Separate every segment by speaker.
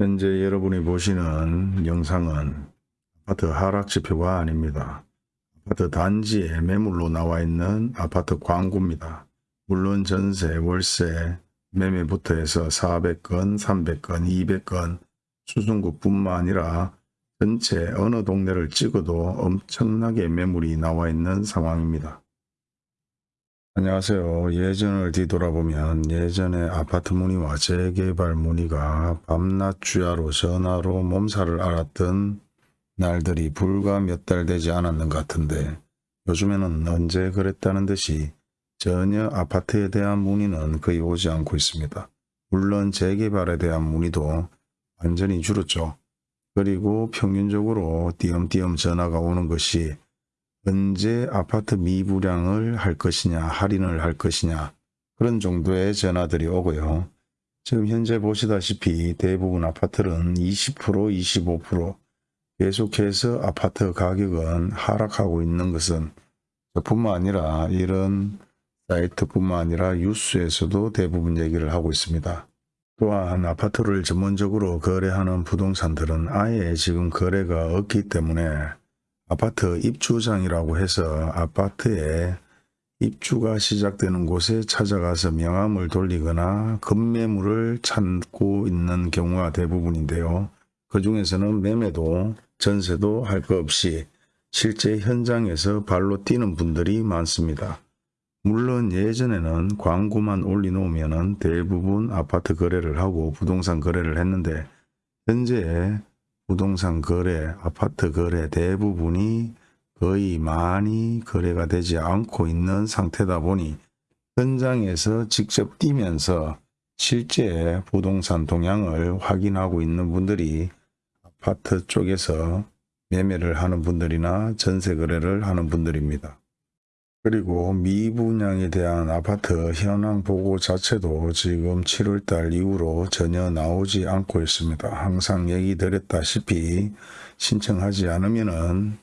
Speaker 1: 현재 여러분이 보시는 영상은 아파트 하락지표가 아닙니다. 아파트 단지에 매물로 나와 있는 아파트 광고입니다. 물론 전세, 월세, 매매부터 해서 400건, 300건, 200건, 수승구뿐만 아니라 전체 어느 동네를 찍어도 엄청나게 매물이 나와 있는 상황입니다. 안녕하세요. 예전을 뒤돌아보면 예전에 아파트 문의와 재개발 문의가 밤낮 주야로 전화로 몸살을 앓았던 날들이 불과 몇 달 되지 않았는 것 같은데 요즘에는 언제 그랬다는 듯이 전혀 아파트에 대한 문의는 거의 오지 않고 있습니다. 물론 재개발에 대한 문의도 완전히 줄었죠. 그리고 평균적으로 띄엄띄엄 전화가 오는 것이 언제 아파트 미분양을 할 것이냐 할인을 할 것이냐 그런 정도의 전화들이 오고요. 지금 현재 보시다시피 대부분 아파트는 20% 25% 계속해서 아파트 가격은 하락하고 있는 것은 뿐만 아니라 이런 사이트뿐만 아니라 뉴스에서도 대부분 얘기를 하고 있습니다. 또한 아파트를 전문적으로 거래하는 부동산들은 아예 지금 거래가 없기 때문에 아파트 입주장이라고 해서 아파트에 입주가 시작되는 곳에 찾아가서 명함을 돌리거나 급매물을 찾고 있는 경우가 대부분인데요. 그 중에서는 매매도 전세도 할 것 없이 실제 현장에서 발로 뛰는 분들이 많습니다. 물론 예전에는 광고만 올려놓으면 대부분 아파트 거래를 하고 부동산 거래를 했는데 현재 부동산 거래, 아파트 거래 대부분이 거의 많이 거래가 되지 않고 있는 상태다 보니 현장에서 직접 뛰면서 실제 부동산 동향을 확인하고 있는 분들이 아파트 쪽에서 매매를 하는 분들이나 전세 거래를 하는 분들입니다. 그리고 미분양에 대한 아파트 현황 보고 자체도 지금 7월달 이후로 전혀 나오지 않고 있습니다. 항상 얘기 드렸다시피 신청하지 않으면 은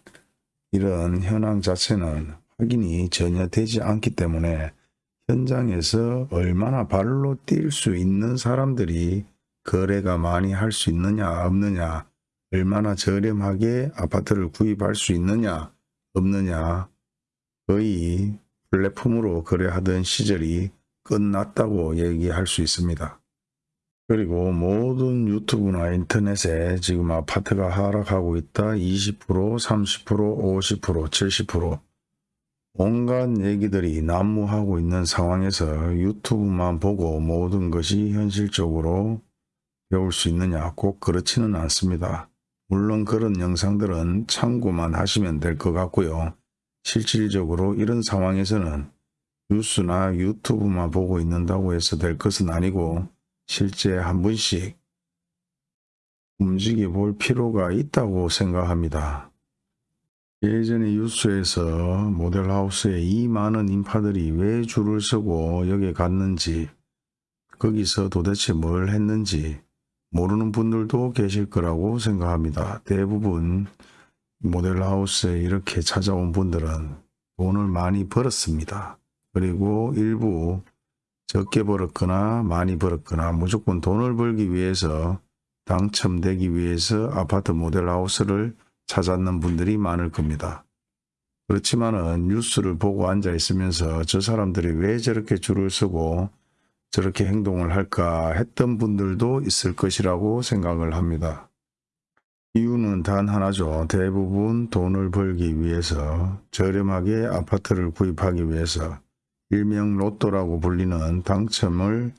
Speaker 1: 이런 현황 자체는 확인이 전혀 되지 않기 때문에 현장에서 얼마나 발로 뛸 수 있는 사람들이 거래가 많이 할 수 있느냐 없느냐 얼마나 저렴하게 아파트를 구입할 수 있느냐 없느냐 거의 플랫폼으로 거래하던 시절이 끝났다고 얘기할 수 있습니다. 그리고 모든 유튜브나 인터넷에 지금 아파트가 하락하고 있다 20% 30% 50% 70% 온갖 얘기들이 난무하고 있는 상황에서 유튜브만 보고 모든 것이 현실적으로 배울 수 있느냐 꼭 그렇지는 않습니다. 물론 그런 영상들은 참고만 하시면 될 것 같고요. 실질적으로 이런 상황에서는 뉴스나 유튜브만 보고 있는다고 해서 될 것은 아니고 실제 한 번씩 움직여 볼 필요가 있다고 생각합니다. 예전에 뉴스에서 모델하우스에 이 많은 인파들이 왜 줄을 서고 여기에 갔는지 거기서 도대체 뭘 했는지 모르는 분들도 계실 거라고 생각합니다. 대부분 모델하우스에 이렇게 찾아온 분들은 돈을 많이 벌었습니다. 그리고 일부 적게 벌었거나 많이 벌었거나 무조건 돈을 벌기 위해서 당첨되기 위해서 아파트 모델하우스를 찾았는 분들이 많을 겁니다. 그렇지만 은 뉴스를 보고 앉아 있으면서 저 사람들이 왜 저렇게 줄을 서고 저렇게 행동을 할까 했던 분들도 있을 것이라고 생각을 합니다. 이유는 단 하나죠. 대부분 돈을 벌기 위해서 저렴하게 아파트를 구입하기 위해서 일명 로또라고 불리는 당첨을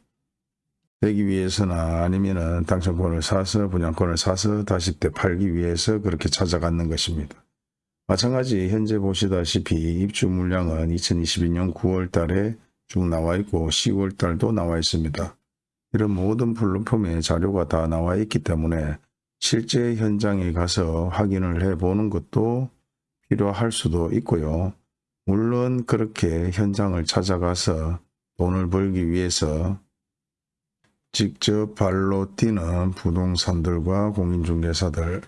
Speaker 1: 되기 위해서나 아니면 은 당첨권을 사서 분양권을 사서 다시 때 팔기 위해서 그렇게 찾아갔는 것입니다. 마찬가지 현재 보시다시피 입주 물량은 2022년 9월 달에 쭉 나와 있고 10월 달도 나와 있습니다. 이런 모든 플랫폼에 자료가 다 나와 있기 때문에 실제 현장에 가서 확인을 해 보는 것도 필요할 수도 있고요. 물론 그렇게 현장을 찾아가서 돈을 벌기 위해서 직접 발로 뛰는 부동산들과 공인중개사들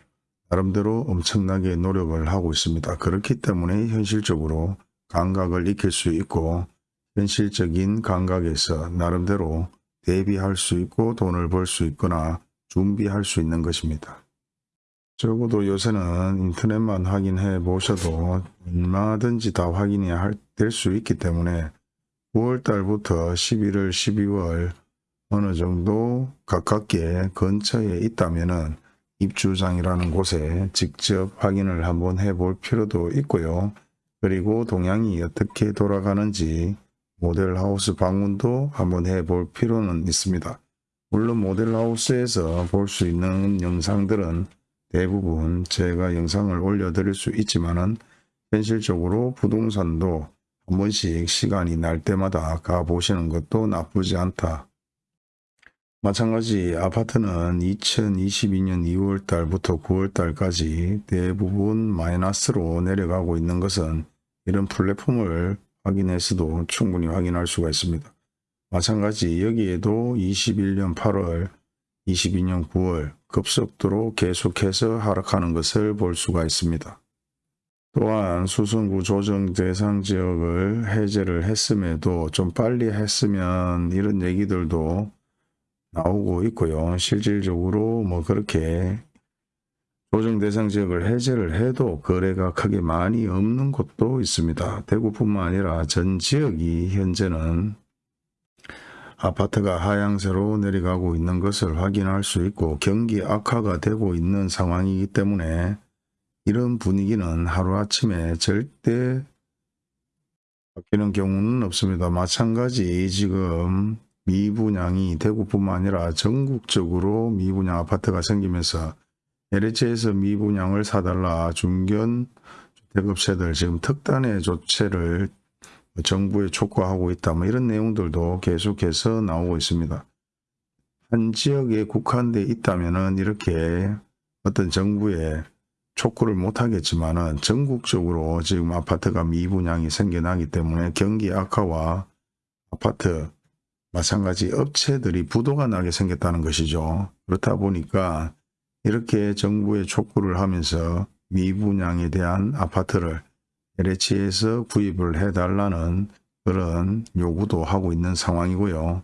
Speaker 1: 나름대로 엄청나게 노력을 하고 있습니다. 그렇기 때문에 현실적으로 감각을 익힐 수 있고 현실적인 감각에서 나름대로 대비할 수 있고 돈을 벌 수 있거나 준비할 수 있는 것입니다. 적어도 요새는 인터넷만 확인해 보셔도 얼마든지 다 확인이 될 수 있기 때문에 9월 달부터 11월, 12월 어느 정도 가깝게 근처에 있다면은 입주장이라는 곳에 직접 확인을 한번 해볼 필요도 있고요. 그리고 동향이 어떻게 돌아가는지 모델하우스 방문도 한번 해볼 필요는 있습니다. 물론 모델하우스에서 볼 수 있는 영상들은 대부분 제가 영상을 올려드릴 수 있지만은 현실적으로 부동산도 한 번씩 시간이 날 때마다 가보시는 것도 나쁘지 않다. 마찬가지 아파트는 2022년 2월 달부터 9월 달까지 대부분 마이너스로 내려가고 있는 것은 이런 플랫폼을 확인해서도 충분히 확인할 수가 있습니다. 마찬가지 여기에도 21년 8월, 22년 9월 급속도로 계속해서 하락하는 것을 볼 수가 있습니다. 또한 수성구 조정 대상 지역을 해제를 했음에도 좀 빨리 했으면 이런 얘기들도 나오고 있고요. 실질적으로 뭐 그렇게 조정 대상 지역을 해제를 해도 거래가 크게 많이 없는 곳도 있습니다. 대구뿐만 아니라 전 지역이 현재는 아파트가 하향세로 내려가고 있는 것을 확인할 수 있고 경기 악화가 되고 있는 상황이기 때문에 이런 분위기는 하루아침에 절대 바뀌는 경우는 없습니다. 마찬가지 지금 미분양이 대구뿐만 아니라 전국적으로 미분양 아파트가 생기면서 LH에서 미분양을 사달라 중견 주택업체들 지금 특단의 조치를 정부에 촉구하고 있다. 뭐 이런 내용들도 계속해서 나오고 있습니다. 한 지역에 국한돼 있다면은 이렇게 어떤 정부의 촉구를 못하겠지만은 전국적으로 지금 아파트가 미분양이 생겨나기 때문에 경기 악화와 아파트 마찬가지 업체들이 부도가 나게 생겼다는 것이죠. 그렇다 보니까 이렇게 정부에 촉구를 하면서 미분양에 대한 아파트를 LH에서 구입을 해달라는 그런 요구도 하고 있는 상황이고요.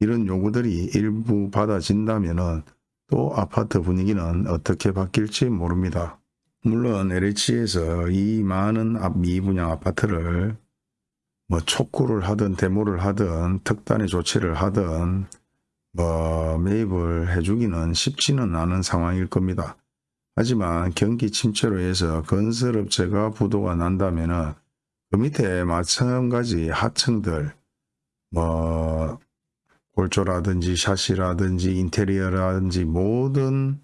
Speaker 1: 이런 요구들이 일부 받아진다면 또 아파트 분위기는 어떻게 바뀔지 모릅니다. 물론 LH에서 이 많은 미분양 아파트를 뭐 촉구를 하든 데모를 하든 특단의 조치를 하든 뭐 매입을 해주기는 쉽지는 않은 상황일 겁니다. 하지만 경기 침체로 해서 건설업체가 부도가 난다면 그 밑에 마찬가지 하층들 뭐 골조라든지 샤시라든지 인테리어라든지 모든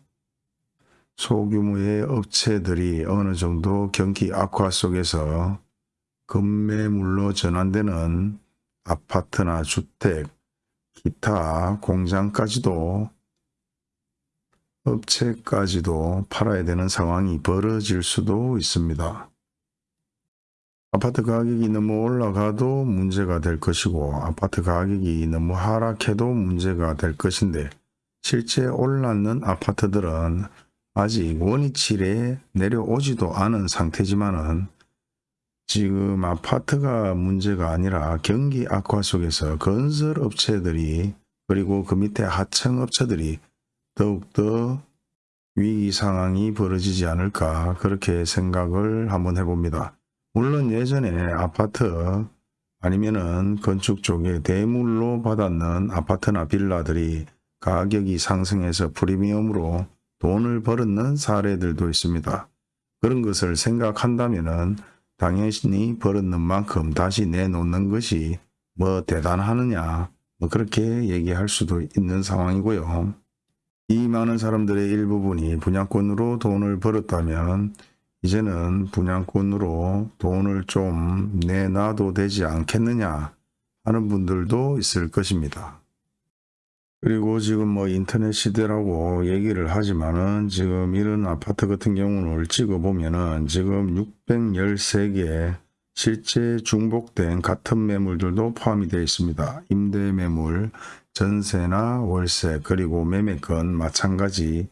Speaker 1: 소규모의 업체들이 어느 정도 경기 악화 속에서 급매물로 전환되는 아파트나 주택, 기타 공장까지도 업체까지도 팔아야 되는 상황이 벌어질 수도 있습니다. 아파트 가격이 너무 올라가도 문제가 될 것이고 아파트 가격이 너무 하락해도 문제가 될 것인데 실제 올랐는 아파트들은 아직 원위치에 내려오지도 않은 상태지만은 지금 아파트가 문제가 아니라 경기 악화 속에서 건설업체들이 그리고 그 밑에 하청업체들이 더욱더 위기 상황이 벌어지지 않을까 그렇게 생각을 한번 해봅니다. 물론 예전에 아파트 아니면은 건축 쪽에 대물로 받았는 아파트나 빌라들이 가격이 상승해서 프리미엄으로 돈을 벌었는 사례들도 있습니다. 그런 것을 생각한다면은 당연히 벌었는 만큼 다시 내놓는 것이 뭐 대단하느냐 뭐 그렇게 얘기할 수도 있는 상황이고요. 이 많은 사람들의 일부분이 분양권으로 돈을 벌었다면 이제는 분양권으로 돈을 좀 내놔도 되지 않겠느냐 하는 분들도 있을 것입니다. 그리고 지금 뭐 인터넷 시대라고 얘기를 하지만은 지금 이런 아파트 같은 경우는 찍어보면은 지금 613개 실제 중복된 같은 매물들도 포함이 되어 있습니다. 임대 매물, 전세나 월세 그리고 매매건 마찬가지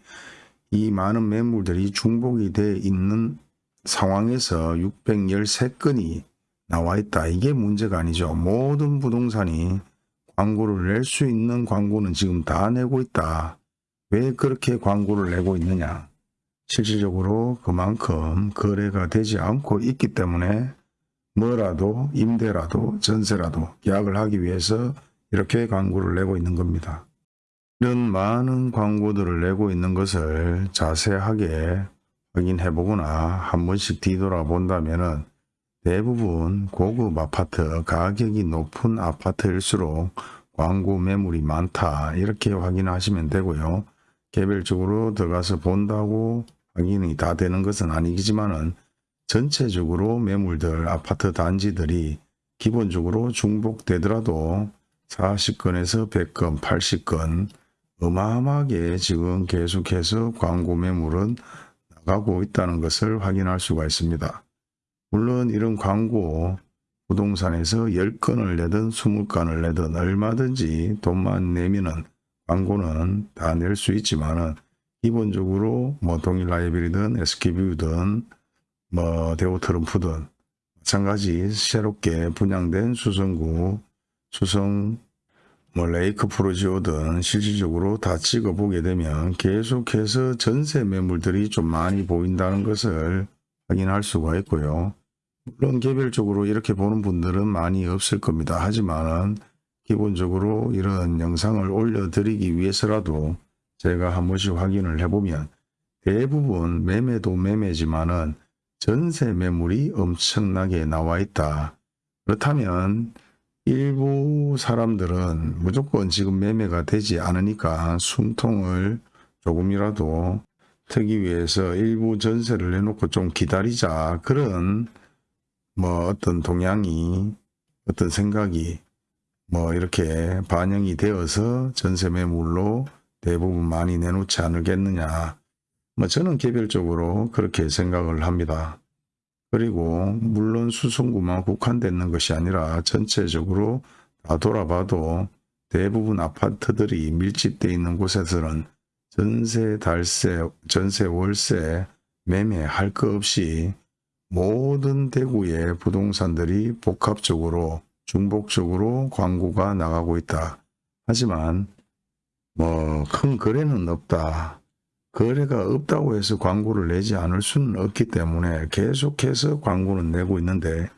Speaker 1: 이 많은 매물들이 중복이 되어 있는 상황에서 613건이 나와 있다. 이게 문제가 아니죠. 모든 부동산이 광고를 낼 수 있는 광고는 지금 다 내고 있다. 왜 그렇게 광고를 내고 있느냐. 실질적으로 그만큼 거래가 되지 않고 있기 때문에 뭐라도 임대라도 전세라도 계약을 하기 위해서 이렇게 광고를 내고 있는 겁니다. 이런 많은 광고들을 내고 있는 것을 자세하게 확인해 보거나 한 번씩 뒤돌아 본다면 은 대부분 고급 아파트 가격이 높은 아파트일수록 광고 매물이 많다 이렇게 확인하시면 되고요. 개별적으로 들어가서 본다고 확인이 다 되는 것은 아니지만 은 전체적으로 매물들 아파트 단지들이 기본적으로 중복되더라도 40건에서 100건 80건 어마어마하게 지금 계속해서 광고 매물은 나가고 있다는 것을 확인할 수가 있습니다. 물론 이런 광고 부동산에서 10건을 내든 20건을 내든 얼마든지 돈만 내면은 광고는 다 낼 수 있지만 은 기본적으로 뭐 동일 라이브리든 SK뷰든 뭐 대우 트럼프든 마찬가지 새롭게 분양된 수성구 수성 뭐 레이크 프로지오든 실질적으로 다 찍어보게 되면 계속해서 전세 매물들이 좀 많이 보인다는 것을 확인할 수가 있고요. 물론 개별적으로 이렇게 보는 분들은 많이 없을 겁니다. 하지만 기본적으로 이런 영상을 올려드리기 위해서라도 제가 한 번씩 확인을 해보면 대부분 매매도 매매지만은 전세 매물이 엄청나게 나와 있다. 그렇다면 일부 사람들은 무조건 지금 매매가 되지 않으니까 숨통을 조금이라도 트기 위해서 일부 전세를 내놓고 좀 기다리자 그런 뭐 어떤 동향이 어떤 생각이 뭐 이렇게 반영이 되어서 전세 매물로 대부분 많이 내놓지 않을겠느냐 뭐 저는 개별적으로 그렇게 생각을 합니다. 그리고 물론 수성구만 국한되는 것이 아니라 전체적으로 다 돌아봐도 대부분 아파트들이 밀집되어 있는 곳에서는 전세, 달세, 전세, 월세 매매할 거 없이 모든 대구의 부동산들이 복합적으로 중복적으로 광고가 나가고 있다. 하지만 뭐 큰 거래는 없다. 거래가 없다고 해서 광고를 내지 않을 수는 없기 때문에 계속해서 광고는 내고 있는데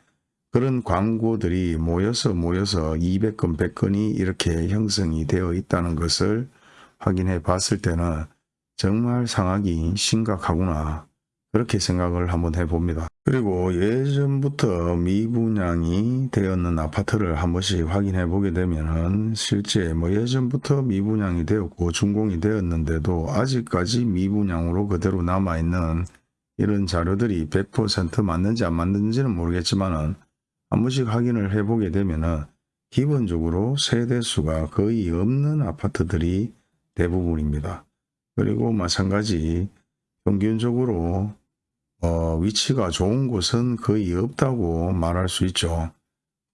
Speaker 1: 그런 광고들이 모여서 모여서 200건, 100건이 이렇게 형성이 되어 있다는 것을 확인해 봤을 때는 정말 상황이 심각하구나 그렇게 생각을 한번 해봅니다. 그리고 예전부터 미분양이 되었는 아파트를 한 번씩 확인해 보게 되면은 실제 뭐 예전부터 미분양이 되었고 준공이 되었는데도 아직까지 미분양으로 그대로 남아있는 이런 자료들이 100% 맞는지 안 맞는지는 모르겠지만은 한 번씩 확인을 해 보게 되면은 기본적으로 세대수가 거의 없는 아파트들이 대부분입니다. 그리고 마찬가지 평균적으로 어, 위치가 좋은 곳은 거의 없다고 말할 수 있죠.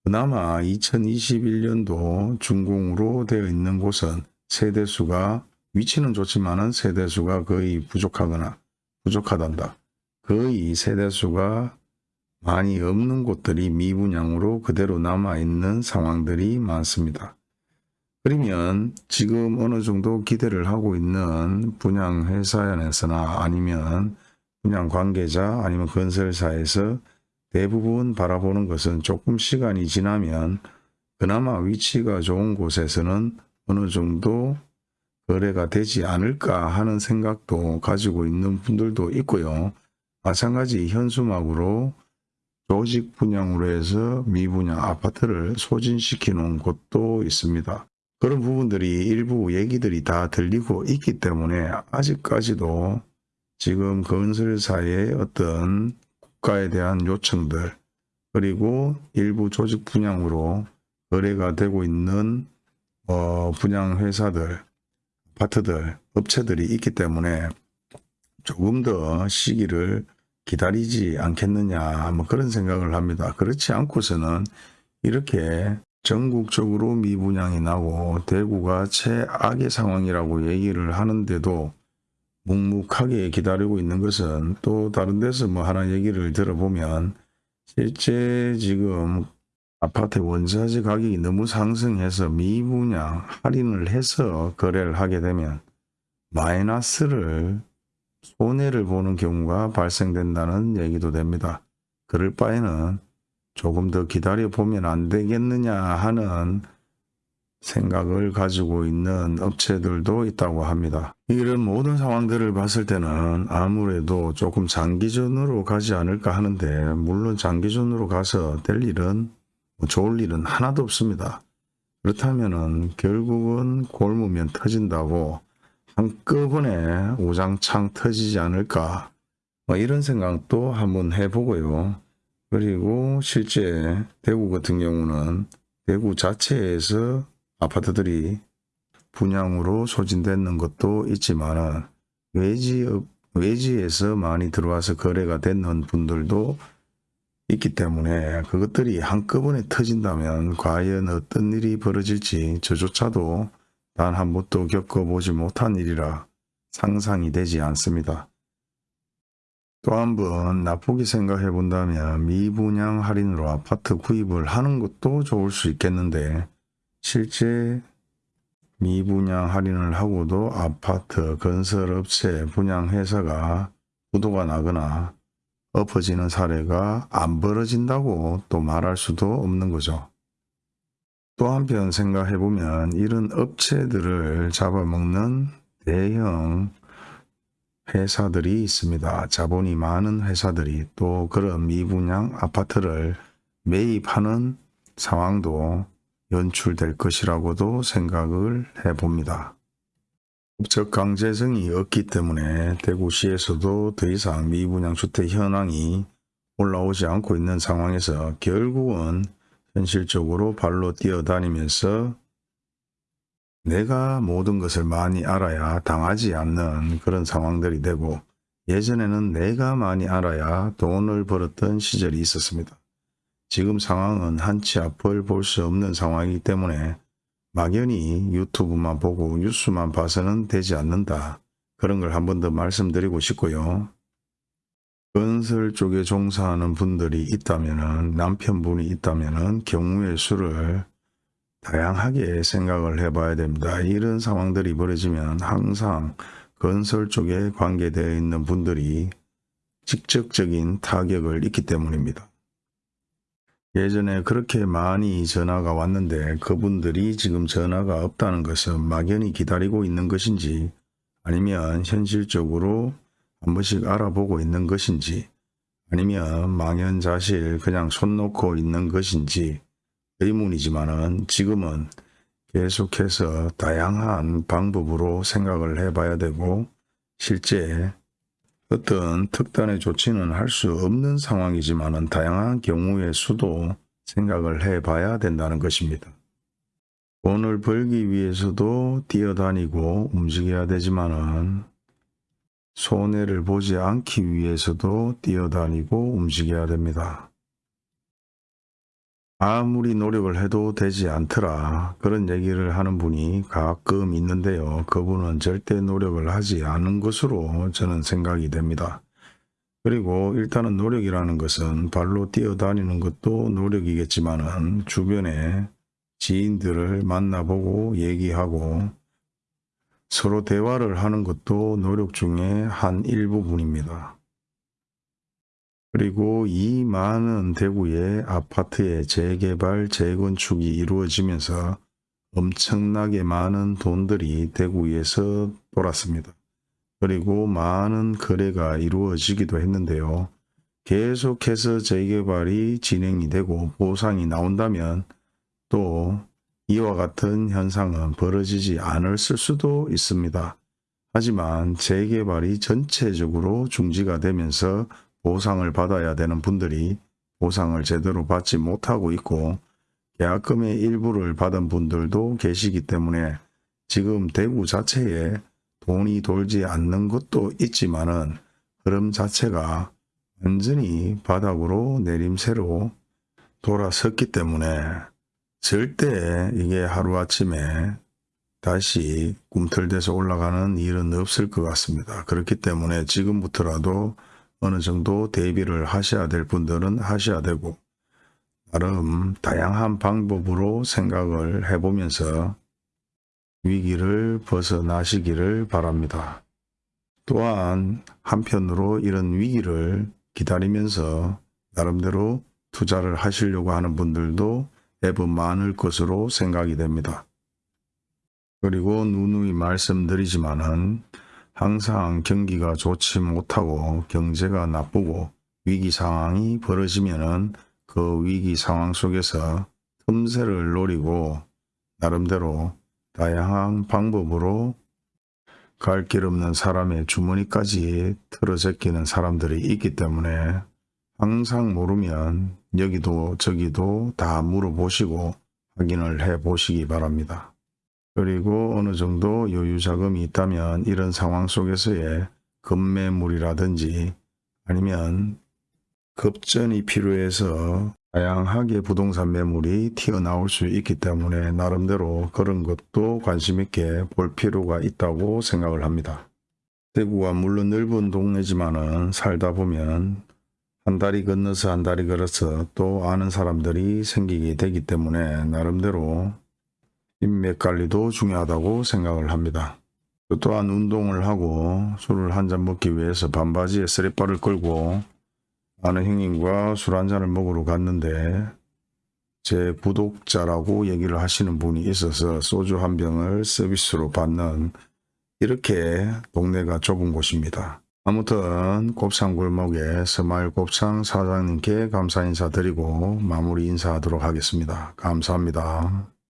Speaker 1: 그나마 2021년도 준공으로 되어 있는 곳은 세대수가 위치는 좋지만 세대수가 거의 부족하거나 부족하단다. 거의 세대수가 많이 없는 곳들이 미분양으로 그대로 남아있는 상황들이 많습니다. 그러면 지금 어느 정도 기대를 하고 있는 분양회사에서나 아니면 분양 관계자 아니면 건설사에서 대부분 바라보는 것은 조금 시간이 지나면 그나마 위치가 좋은 곳에서는 어느 정도 거래가 되지 않을까 하는 생각도 가지고 있는 분들도 있고요. 마찬가지 현수막으로 조직 분양으로 해서 미분양 아파트를 소진시켜 놓은 곳도 있습니다. 그런 부분들이 일부 얘기들이 다 들리고 있기 때문에 아직까지도 지금 건설사의 어떤 국가에 대한 요청들 그리고 일부 조직 분양으로 거래가 되고 있는 어, 분양 회사들, 아파트들, 업체들이 있기 때문에 조금 더 시기를 기다리지 않겠느냐 뭐 그런 생각을 합니다. 그렇지 않고서는 이렇게 전국적으로 미분양이 나고 대구가 최악의 상황이라고 얘기를 하는데도 묵묵하게 기다리고 있는 것은 또 다른 데서 뭐 하나 얘기를 들어보면 실제 지금 아파트 원자재 가격이 너무 상승해서 미분양 할인을 해서 거래를 하게 되면 마이너스를 손해를 보는 경우가 발생된다는 얘기도 됩니다. 그럴 바에는 조금 더 기다려 보면 안 되겠느냐 하는 생각을 가지고 있는 업체들도 있다고 합니다. 이런 모든 상황들을 봤을 때는 아무래도 조금 장기전으로 가지 않을까 하는데 물론 장기전으로 가서 될 일은 뭐 좋을 일은 하나도 없습니다. 그렇다면은 결국은 골무면 터진다고 한꺼번에 우장창 터지지 않을까 뭐 이런 생각도 한번 해보고요. 그리고 실제 대구 같은 경우는 대구 자체에서 아파트들이 분양으로 소진되는 것도 있지만 외지, 외지에서 많이 들어와서 거래가 되는 분들도 있기 때문에 그것들이 한꺼번에 터진다면 과연 어떤 일이 벌어질지 저조차도 단 한 번도 겪어보지 못한 일이라 상상이 되지 않습니다. 또 한 번 나쁘게 생각해 본다면 미분양 할인으로 아파트 구입을 하는 것도 좋을 수 있겠는데 실제 미분양 할인을 하고도 아파트 건설업체 분양회사가 부도가 나거나 엎어지는 사례가 안 벌어진다고 또 말할 수도 없는 거죠. 또 한편 생각해보면 이런 업체들을 잡아먹는 대형 회사들이 있습니다. 자본이 많은 회사들이 또 그런 미분양 아파트를 매입하는 상황도 연출될 것이라고도 생각을 해봅니다. 법적 강제성이 없기 때문에 대구시에서도 더 이상 미분양 주택 현황이 올라오지 않고 있는 상황에서 결국은 현실적으로 발로 뛰어다니면서 내가 모든 것을 많이 알아야 당하지 않는 그런 상황들이 되고 예전에는 내가 많이 알아야 돈을 벌었던 시절이 있었습니다. 지금 상황은 한치 앞을 볼 수 없는 상황이기 때문에 막연히 유튜브만 보고 뉴스만 봐서는 되지 않는다. 그런 걸 한 번 더 말씀드리고 싶고요. 건설 쪽에 종사하는 분들이 있다면 남편분이 있다면 경우의 수를 다양하게 생각을 해봐야 됩니다. 이런 상황들이 벌어지면 항상 건설 쪽에 관계되어 있는 분들이 직접적인 타격을 입기 때문입니다. 예전에 그렇게 많이 전화가 왔는데 그분들이 지금 전화가 없다는 것은 막연히 기다리고 있는 것인지 아니면 현실적으로 한 번씩 알아보고 있는 것인지 아니면 망연자실 그냥 손 놓고 있는 것인지 의문이지만은 지금은 계속해서 다양한 방법으로 생각을 해봐야 되고 실제 어떤 특단의 조치는 할 수 없는 상황이지만 다양한 경우의 수도 생각을 해봐야 된다는 것입니다. 돈을 벌기 위해서도 뛰어다니고 움직여야 되지만 손해를 보지 않기 위해서도 뛰어다니고 움직여야 됩니다. 아무리 노력을 해도 되지 않더라 그런 얘기를 하는 분이 가끔 있는데요. 그분은 절대 노력을 하지 않은 것으로 저는 생각이 됩니다. 그리고 일단은 노력이라는 것은 발로 뛰어다니는 것도 노력이겠지만 주변에 지인들을 만나보고 얘기하고 서로 대화를 하는 것도 노력 중에 한 일부분입니다. 그리고 이 많은 대구의 아파트의 재개발, 재건축이 이루어지면서 엄청나게 많은 돈들이 대구에서 돌았습니다. 그리고 많은 거래가 이루어지기도 했는데요. 계속해서 재개발이 진행이 되고 보상이 나온다면 또 이와 같은 현상은 벌어지지 않을 수도 있습니다. 하지만 재개발이 전체적으로 중지가 되면서 보상을 받아야 되는 분들이 보상을 제대로 받지 못하고 있고 계약금의 일부를 받은 분들도 계시기 때문에 지금 대구 자체에 돈이 돌지 않는 것도 있지만 은 흐름 자체가 완전히 바닥으로 내림새로 돌아섰기 때문에 절대 이게 하루아침에 다시 꿈틀대서 올라가는 일은 없을 것 같습니다. 그렇기 때문에 지금부터라도 어느 정도 대비를 하셔야 될 분들은 하셔야 되고 나름 다양한 방법으로 생각을 해보면서 위기를 벗어나시기를 바랍니다. 또한 한편으로 이런 위기를 기다리면서 나름대로 투자를 하시려고 하는 분들도 애부 많을 것으로 생각이 됩니다. 그리고 누누이 말씀드리지만은 항상 경기가 좋지 못하고 경제가 나쁘고 위기 상황이 벌어지면 은 그 위기 상황 속에서 틈새를 노리고 나름대로 다양한 방법으로 갈 길 없는 사람의 주머니까지 틀어제끼는 사람들이 있기 때문에 항상 모르면 여기도 저기도 다 물어보시고 확인을 해 보시기 바랍니다. 그리고 어느 정도 여유 자금이 있다면 이런 상황 속에서의 급매물이라든지 아니면 급전이 필요해서 다양하게 부동산 매물이 튀어나올 수 있기 때문에 나름대로 그런 것도 관심 있게 볼 필요가 있다고 생각을 합니다. 대구가 물론 넓은 동네지만 은 살다 보면 한 다리 건너서 한 다리 걸어서 또 아는 사람들이 생기게 되기 때문에 나름대로 인맥 관리도 중요하다고 생각을 합니다. 또 또한 운동을 하고 술을 한 잔 먹기 위해서 반바지에 쓰레빠를 끌고 아는 형님과 술 한 잔을 먹으러 갔는데 제 구독자라고 얘기를 하시는 분이 있어서 소주 한 병을 서비스로 받는 이렇게 동네가 좁은 곳입니다. 아무튼 곱창골목의 스마일 곱창 사장님께 감사 인사드리고 마무리 인사하도록 하겠습니다. 감사합니다.